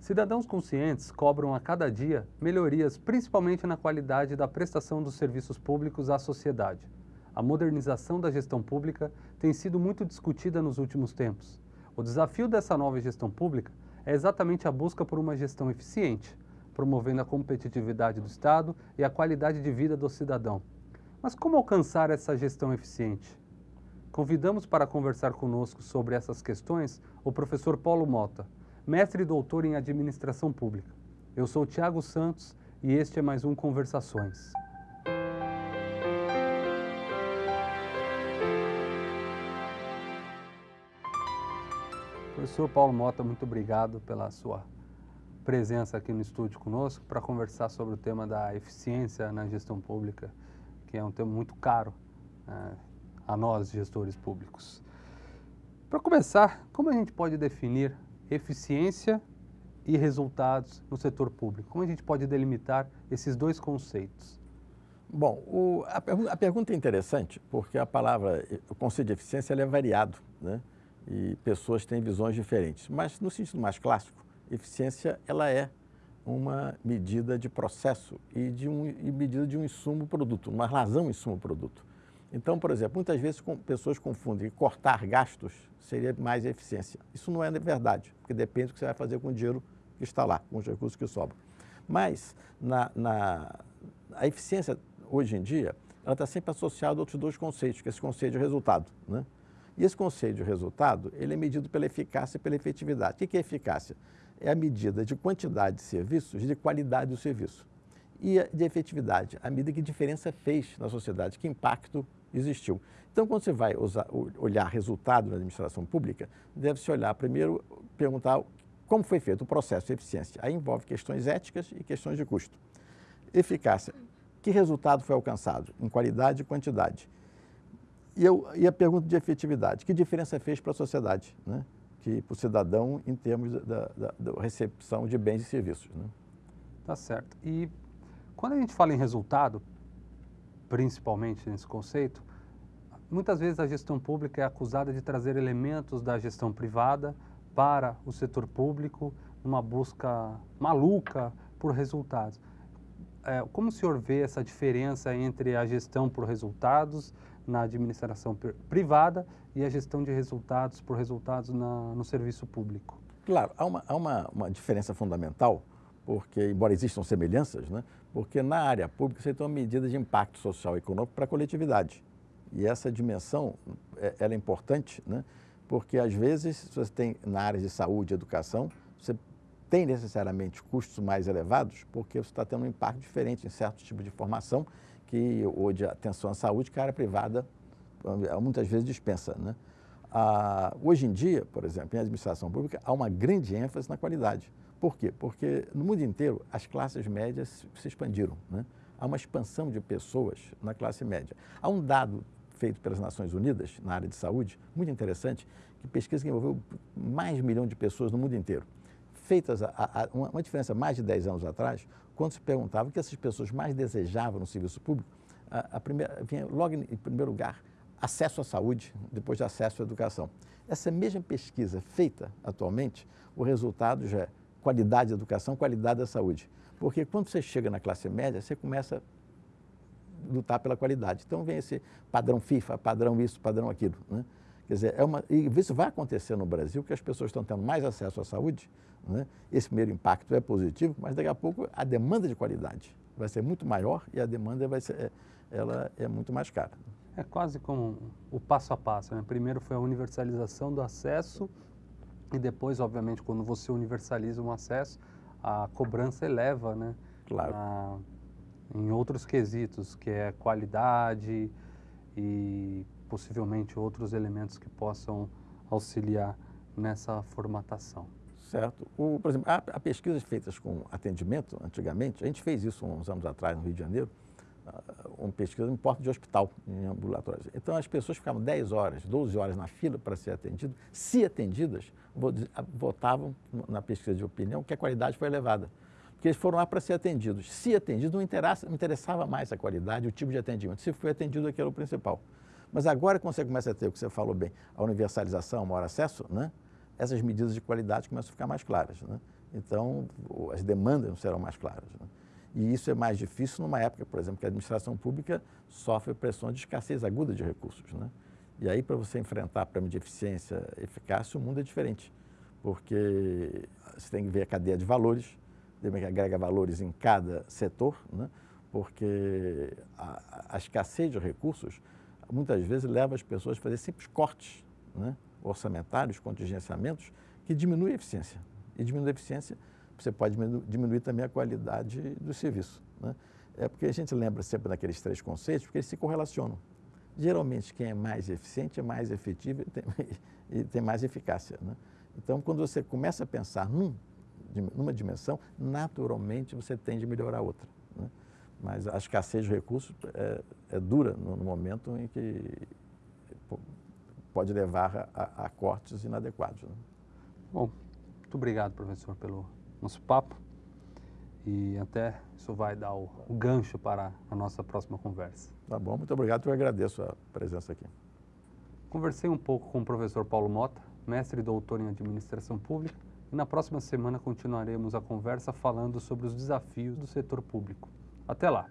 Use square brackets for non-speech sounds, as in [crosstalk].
Cidadãos conscientes cobram a cada dia melhorias, principalmente na qualidade da prestação dos serviços públicos à sociedade. A modernização da gestão pública tem sido muito discutida nos últimos tempos. O desafio dessa nova gestão pública é exatamente a busca por uma gestão eficiente, promovendo a competitividade do Estado e a qualidade de vida do cidadão. Mas como alcançar essa gestão eficiente? Convidamos para conversar conosco sobre essas questões o professor Paulo Mota, mestre e doutor em administração pública. Eu sou Tiago Santos e este é mais um Conversações. Professor Paulo Mota, muito obrigado pela sua presença aqui no estúdio conosco para conversar sobre o tema da eficiência na gestão pública, que é um tema muito caro né, a nós, gestores públicos. Para começar, como a gente pode definir eficiência e resultados no setor público? Como a gente pode delimitar esses dois conceitos? Bom, o, a, a, pergunta é interessante porque a palavra, o conceito de eficiência é variado, né? E pessoas têm visões diferentes. Mas no sentido mais clássico, eficiência ela é uma medida de processo e de um e medida de um insumo produto, uma razão insumo produto. Então, por exemplo, muitas vezes pessoas confundem que cortar gastos seria mais eficiência. Isso não é verdade, porque depende do que você vai fazer com o dinheiro que está lá, com os recursos que sobram. Mas na, na, a eficiência, hoje em dia, ela está sempre associada a outros dois conceitos, que é esse conceito de resultado. Né? E esse conceito de resultado, ele é medido pela eficácia e pela efetividade. O que é eficácia? É a medida de quantidade de serviços e de qualidade do serviço. E de efetividade, a medida que diferença fez na sociedade, que impacto existiu. Então, quando você vai usar, olhar resultado na administração pública, deve-se olhar primeiro, perguntar como foi feito o processo de eficiência. Aí envolve questões éticas e questões de custo. Eficácia. Que resultado foi alcançado em qualidade e quantidade? E, eu, e a pergunta de efetividade. Que diferença fez para a sociedade, né? que para o cidadão em termos da, da, da, recepção de bens e serviços? Né? Tá certo. E quando a gente fala em resultado, principalmente nesse conceito, muitas vezes a gestão pública é acusada de trazer elementos da gestão privada para o setor público, uma busca maluca por resultados. É, como o senhor vê essa diferença entre a gestão por resultados na administração privada e a gestão de resultados por resultados na, no serviço público? Claro, há uma, há uma, uma diferença fundamental, porque, embora existam semelhanças, né, porque na área pública você tem uma medida de impacto social e econômico para a coletividade. E essa dimensão é, ela é importante, né? porque às vezes você tem na área de saúde e educação, você tem necessariamente custos mais elevados, porque você está tendo um impacto diferente em certo tipo de formação, que ou de atenção à saúde, que a área privada muitas vezes dispensa. Né? Ah, hoje em dia, por exemplo, em administração pública, há uma grande ênfase na qualidade. Por quê? Porque no mundo inteiro as classes médias se expandiram. Né? Há uma expansão de pessoas na classe média. Há um dado feito pelas Nações Unidas na área de saúde, muito interessante, que pesquisa que envolveu mais de um milhão de pessoas no mundo inteiro. Feitas a, a, uma, uma, diferença mais de 10 anos atrás, quando se perguntava o que essas pessoas mais desejavam no serviço público, a, a primeira, vinha logo em, primeiro lugar acesso à saúde, depois de acesso à educação. Essa mesma pesquisa feita atualmente, o resultado já é qualidade da educação, qualidade da saúde. Porque quando você chega na classe média, você começa a lutar pela qualidade. Então vem esse padrão FIFA, padrão isso, padrão aquilo. Né? Quer dizer, é uma, e isso vai acontecer no Brasil, que as pessoas estão tendo mais acesso à saúde. Né? Esse primeiro impacto é positivo, mas daqui a pouco a demanda de qualidade vai ser muito maior e a demanda vai ser, é, ela é muito mais cara. É quase como o passo a passo. Né? Primeiro foi a universalização do acesso e depois, obviamente, quando você universaliza um acesso, a cobrança eleva, né? Claro. A, em outros quesitos, que é qualidade e possivelmente outros elementos que possam auxiliar nessa formatação. Certo. O, por exemplo, há, há pesquisas feitas com atendimento, antigamente, a gente fez isso uns anos atrás no Rio de Janeiro, uma pesquisa em porta de hospital, em ambulatórios. Então, as pessoas ficavam 10 horas, 12 horas na fila para ser atendido. Se atendidas, votavam na pesquisa de opinião que a qualidade foi elevada. Porque eles foram lá para ser atendidos. Se atendido, não, interessava mais a qualidade, o tipo de atendimento. Se foi atendido, aquilo era o principal. Mas agora, quando você começa a ter o que você falou bem, a universalização, o maior acesso, né? essas medidas de qualidade começam a ficar mais claras. Né? Então, as demandas serão mais claras. Né? E isso é mais difícil numa época, por exemplo, que a administração pública sofre pressão de escassez aguda de recursos. Né? E aí, para você enfrentar problema de eficiência e eficácia, o mundo é diferente, porque você tem que ver a cadeia de valores, que agrega valores em cada setor, né? porque a, a, escassez de recursos muitas vezes leva as pessoas a fazer simples cortes né? orçamentários, contingenciamentos, que diminuem a eficiência. E diminuir a eficiência, você pode diminuir também a qualidade do serviço. Né? É porque a gente lembra sempre daqueles três conceitos, porque eles se correlacionam. Geralmente, quem é mais eficiente é mais efetivo e tem, [laughs] e tem mais eficácia. Né? Então, quando você começa a pensar num, numa dimensão, naturalmente você tende a melhorar a outra. Né? Mas a escassez de recursos é, é dura no, no, momento em que pode levar a, a cortes inadequados. Né? Bom, muito obrigado, professor, pelo nosso papo. E até isso vai dar o, o gancho para a nossa próxima conversa. Tá bom, muito obrigado, eu agradeço a presença aqui. Conversei um pouco com o professor Paulo Mota, mestre e doutor em administração pública, e na próxima semana continuaremos a conversa falando sobre os desafios do setor público. Até lá!